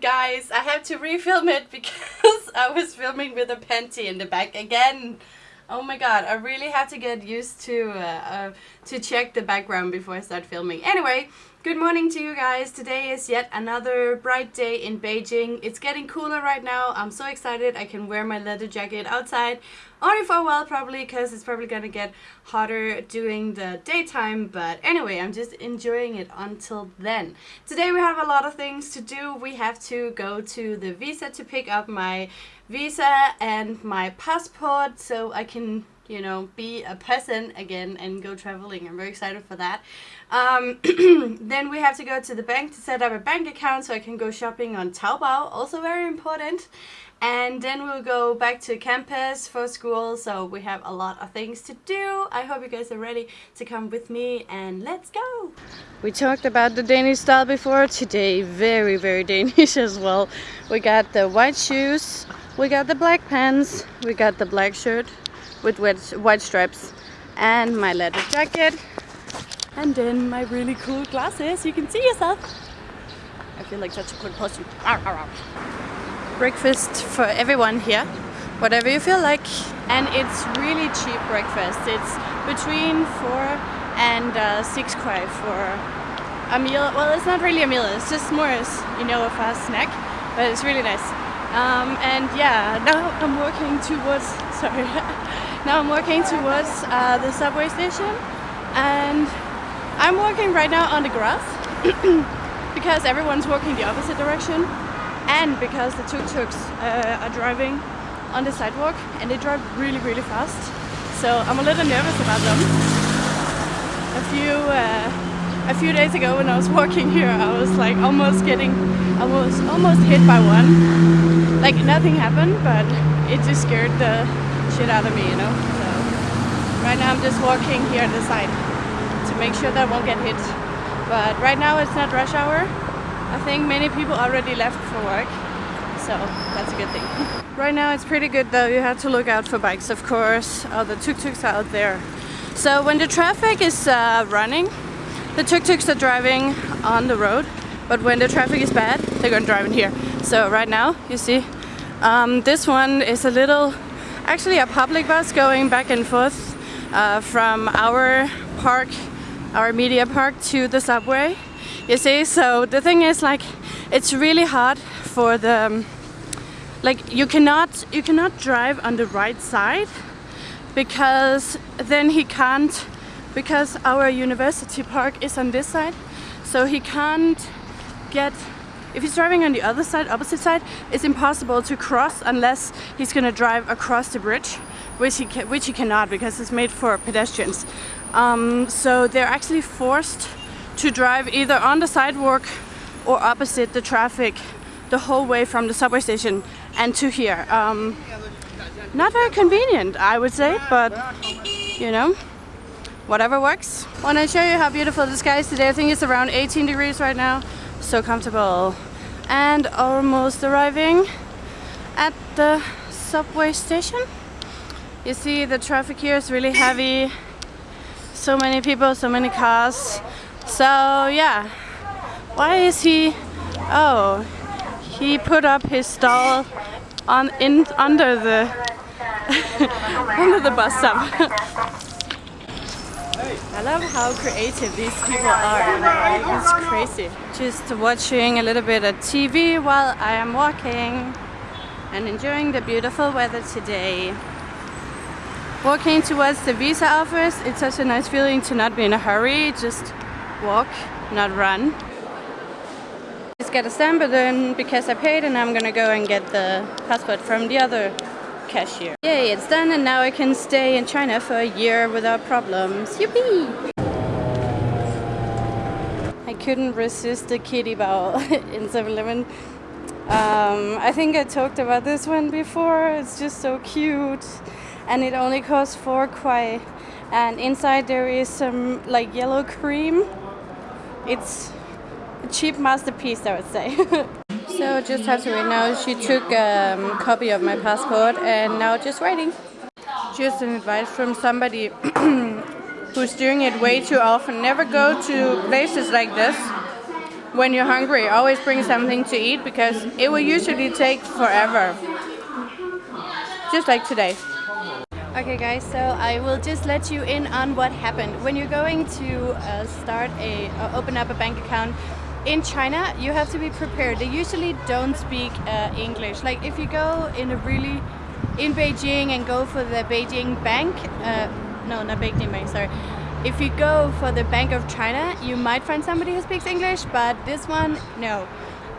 guys, I have to refilm it because I was filming with a panty in the back again. Oh my god, I really have to get used to uh, uh, to check the background before I start filming. Anyway, good morning to you guys. Today is yet another bright day in Beijing. It's getting cooler right now. I'm so excited I can wear my leather jacket outside. Only for a while probably because it's probably gonna get hotter during the daytime. But anyway, I'm just enjoying it until then. Today we have a lot of things to do. We have to go to the visa to pick up my visa and my passport so I can you know, be a person again and go traveling. I'm very excited for that. Um, then we have to go to the bank to set up a bank account so I can go shopping on Taobao, also very important. And then we'll go back to campus for school, so we have a lot of things to do. I hope you guys are ready to come with me and let's go! We talked about the Danish style before, today very very Danish as well. We got the white shoes, we got the black pants, we got the black shirt with white stripes and my leather jacket and then my really cool glasses, you can see yourself. I feel like such a cool person. Breakfast for everyone here, whatever you feel like. And it's really cheap breakfast. It's between 4 and uh, 6 kwai for a meal. Well, it's not really a meal, it's just more as, you know, a fast snack, but it's really nice. Um, and yeah, now I'm walking towards, sorry, now I'm walking towards uh, the subway station and I'm walking right now on the grass because everyone's walking the opposite direction and because the tuk-tuks uh, are driving on the sidewalk and they drive really really fast so I'm a little nervous about them. A few uh, a few days ago when I was walking here I was like almost getting I was almost hit by one like nothing happened but it just scared the shit out of me you know? So right now I'm just walking here on the side to make sure that I won't get hit. But right now it's not rush hour. I think many people already left for work. So that's a good thing. Right now it's pretty good though. You have to look out for bikes of course. All the tuk-tuks are out there. So when the traffic is uh, running the tuk-tuks are driving on the road, but when the traffic is bad, they're gonna drive in here. So right now, you see, um, this one is a little, actually a public bus going back and forth uh, from our park, our media park to the subway. You see, so the thing is like, it's really hard for the, like you cannot, you cannot drive on the right side because then he can't because our university park is on this side so he can't get if he's driving on the other side opposite side it's impossible to cross unless he's gonna drive across the bridge which he can, which he cannot because it's made for pedestrians um, so they're actually forced to drive either on the sidewalk or opposite the traffic the whole way from the subway station and to here um, not very convenient I would say but you know whatever works. Want to show you how beautiful the sky is today. I think it's around 18 degrees right now. So comfortable. And almost arriving at the subway station. You see the traffic here is really heavy. So many people, so many cars. So yeah, why is he, oh, he put up his stall on in under the under the bus stop. I love how creative these people are. It's crazy. Just watching a little bit of TV while I am walking and enjoying the beautiful weather today. Walking towards the visa office, it's such a nice feeling to not be in a hurry, just walk, not run. Just get a stamp but then because I paid and I'm gonna go and get the passport from the other cashier. Yay, it's done and now I can stay in China for a year without problems. Yippee! I couldn't resist the kitty bowl in 7-Eleven. Um, I think I talked about this one before. It's just so cute. And it only costs 4 kwai. And inside there is some like yellow cream. It's a cheap masterpiece I would say. So just have to wait now. She took a um, copy of my passport and now just waiting. Just an advice from somebody who's doing it way too often. Never go to places like this when you're hungry, always bring something to eat because it will usually take forever. Just like today. Okay guys, so I will just let you in on what happened. When you're going to uh, start a, uh, open up a bank account in China, you have to be prepared. They usually don't speak uh, English. Like if you go in a really, in Beijing and go for the Beijing Bank, uh, no, not Beijing Bank, sorry. If you go for the Bank of China, you might find somebody who speaks English, but this one, no.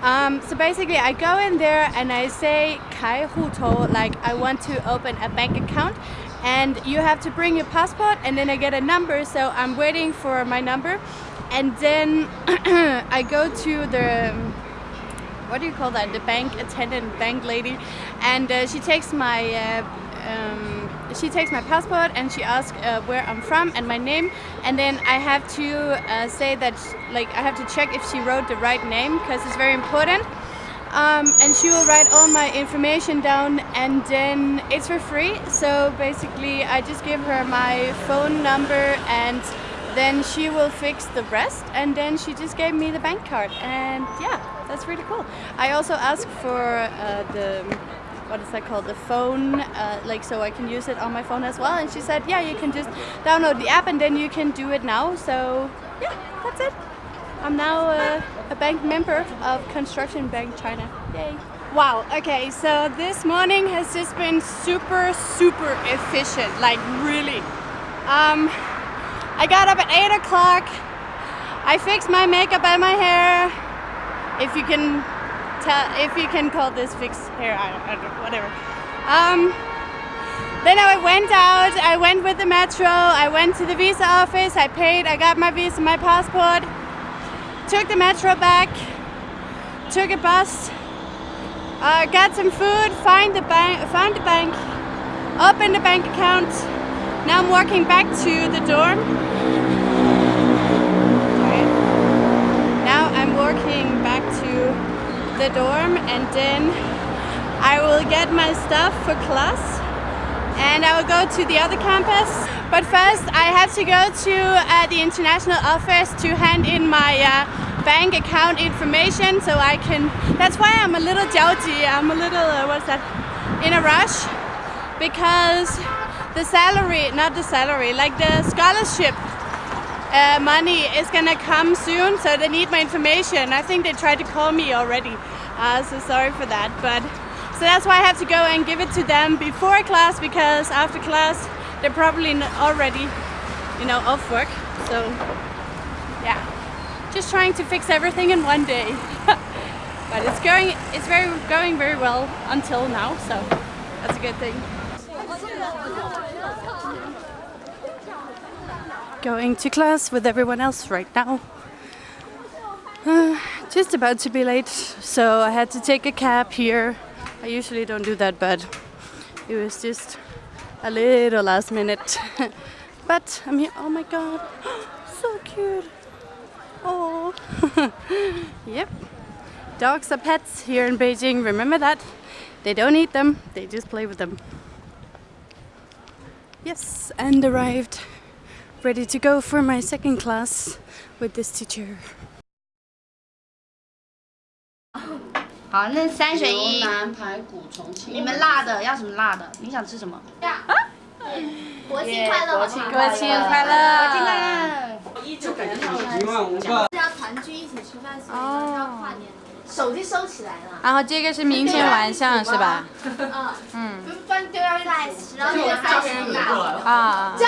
Um, so basically I go in there and I say Kai Huto, like I want to open a bank account and you have to bring your passport and then I get a number so I'm waiting for my number and then I go to the what do you call that? The bank attendant bank lady. And uh, she takes my uh, um, she takes my passport and she asks uh, where I'm from and my name. And then I have to uh, say that like I have to check if she wrote the right name because it's very important. Um, and she will write all my information down and then it's for free. So basically I just give her my phone number and then she will fix the rest and then she just gave me the bank card and yeah that's really cool. I also asked for uh, the what is that called the phone uh, like so I can use it on my phone as well and she said yeah you can just download the app and then you can do it now. So yeah that's it. I'm now a bank member of Construction Bank China. Yay. Wow, okay, so this morning has just been super, super efficient, like really. Um, I got up at 8 o'clock, I fixed my makeup and my hair, if you can tell, if you can call this fixed hair, I don't, I don't know, whatever. Um, then I went out, I went with the metro, I went to the visa office, I paid, I got my visa, my passport, took the metro back, took a bus, uh, got some food, find the bank, found the bank, opened the bank account. Now I'm walking back to the dorm. Now I'm walking back to the dorm and then I will get my stuff for class and I will go to the other campus. But first I have to go to uh, the international office to hand in my uh, bank account information so I can that's why I'm a little jolty I'm a little uh, what's that in a rush because the salary not the salary like the scholarship uh, money is gonna come soon so they need my information I think they tried to call me already uh, so sorry for that but so that's why I have to go and give it to them before class because after class they're probably already you know off work so yeah just trying to fix everything in one day. but it's going, it's very going very well until now, so that's a good thing. Going to class with everyone else right now. Uh, just about to be late, so I had to take a cab here. I usually don't do that, but it was just a little last minute. but I'm here. Oh my god, so cute. Oh, yep. Dogs are pets here in Beijing, remember that? They don't eat them, they just play with them. Yes, and arrived. Ready to go for my second class with this teacher. 好，那三选一。牛腩排骨重庆。你们辣的要什么辣的？你想吃什么？啊！国庆快乐！国庆快乐！国庆快乐！国庆快乐！一万五个。是要团聚一起吃饭，所以要跨年。手机收起来了。然后这个是明天晚上是吧？嗯嗯。在十二月三十一号。啊。加。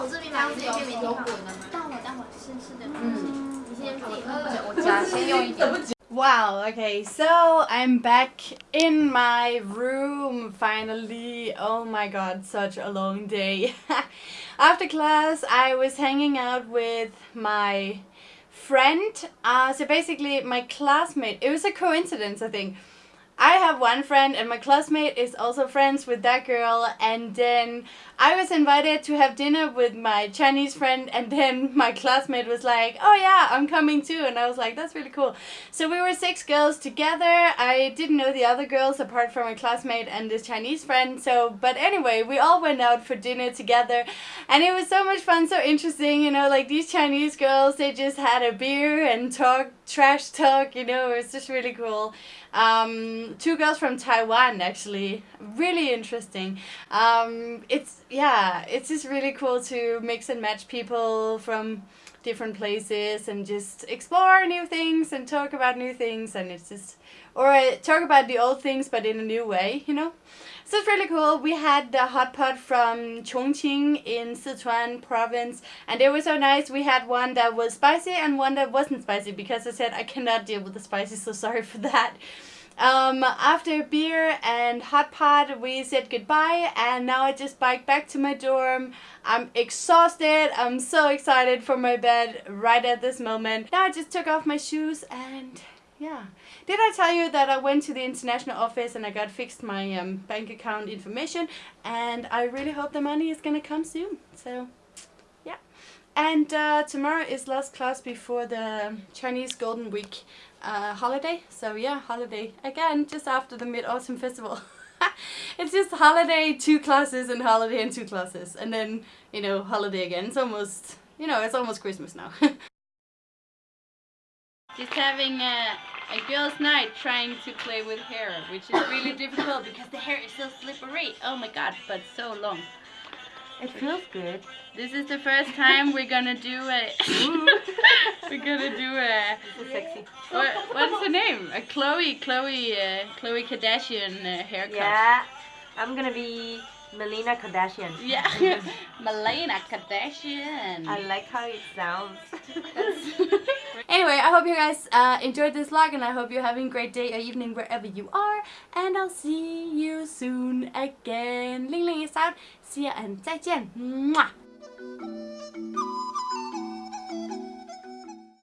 我这边买自己这边有滚的吗？待会待会试试的。嗯。你先自己。我加，先用一点。Wow, okay, so I'm back in my room finally. Oh my god, such a long day. After class, I was hanging out with my friend. Uh, so basically, my classmate, it was a coincidence, I think. I have one friend and my classmate is also friends with that girl and then I was invited to have dinner with my Chinese friend and then my classmate was like, oh yeah, I'm coming too. And I was like, that's really cool. So we were six girls together. I didn't know the other girls apart from my classmate and this Chinese friend. So, but anyway, we all went out for dinner together and it was so much fun, so interesting. You know, like these Chinese girls, they just had a beer and talk, trash talk, you know, it was just really cool. Um, two girls from Taiwan actually, really interesting. Um, it's yeah, it's just really cool to mix and match people from different places and just explore new things and talk about new things and it's just or uh, talk about the old things but in a new way you know? So it's really cool. We had the hot pot from Chongqing in Sichuan province and it was so nice. We had one that was spicy and one that wasn't spicy because I said I cannot deal with the spicy so sorry for that um, after beer and hot pot, we said goodbye, and now I just bike back to my dorm. I'm exhausted. I'm so excited for my bed right at this moment. Now I just took off my shoes and yeah. Did I tell you that I went to the international office and I got fixed my um, bank account information and I really hope the money is gonna come soon. So yeah. And uh, tomorrow is last class before the Chinese Golden Week uh, holiday. So yeah, holiday again, just after the Mid-Autumn Festival. it's just holiday, two classes, and holiday and two classes. And then, you know, holiday again. It's almost, you know, it's almost Christmas now. just having a, a girl's night trying to play with hair, which is really difficult because the hair is so slippery. Oh my god, but so long. It feels good. This is the first time we're gonna do a. we're gonna do a. Sexy. What, what's the name? A Chloe, Chloe, uh, Khloe Kardashian uh, haircut. Yeah, I'm gonna be Melina Kardashian. Yeah, Melina Kardashian. I like how it sounds. anyway, I hope you guys uh, enjoyed this vlog and I hope you're having a great day or evening wherever you are. And I'll see you soon again. Ling Ling is out. See ya and 再见. Mwah.